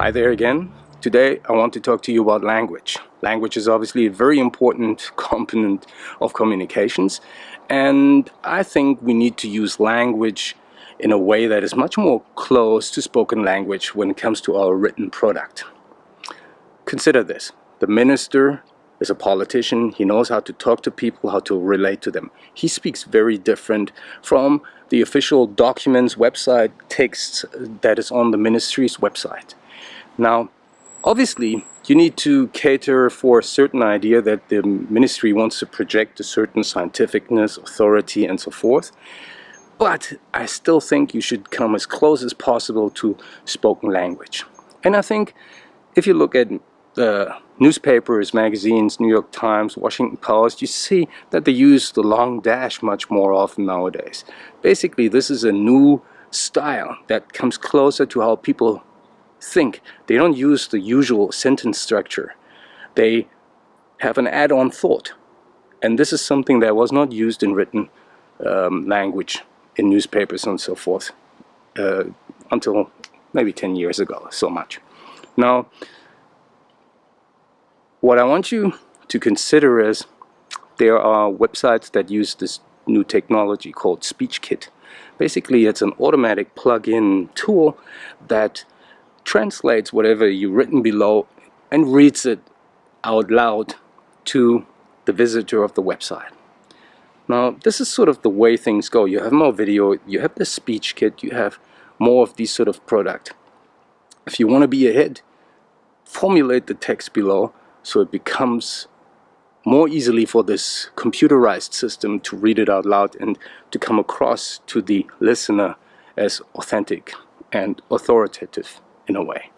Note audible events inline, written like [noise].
Hi there again. Today I want to talk to you about language. Language is obviously a very important [laughs] component of communications and I think we need to use language in a way that is much more close to spoken language when it comes to our written product. Consider this. The minister is a politician. He knows how to talk to people, how to relate to them. He speaks very different from the official documents, website, texts uh, that is on the ministry's website. Now, obviously, you need to cater for a certain idea that the ministry wants to project a certain scientificness, authority, and so forth. But I still think you should come as close as possible to spoken language. And I think if you look at newspapers, magazines, New York Times, Washington Post, you see that they use the long dash much more often nowadays. Basically, this is a new style that comes closer to how people think. They don't use the usual sentence structure. They have an add-on thought. And this is something that was not used in written um, language in newspapers and so forth uh, until maybe 10 years ago, so much. Now, what I want you to consider is there are websites that use this new technology called SpeechKit. Basically, it's an automatic plug-in tool that translates whatever you've written below and reads it out loud to the visitor of the website. Now, this is sort of the way things go. You have more video, you have the speech kit, you have more of these sort of product. If you want to be ahead, formulate the text below so it becomes more easily for this computerized system to read it out loud and to come across to the listener as authentic and authoritative in a way.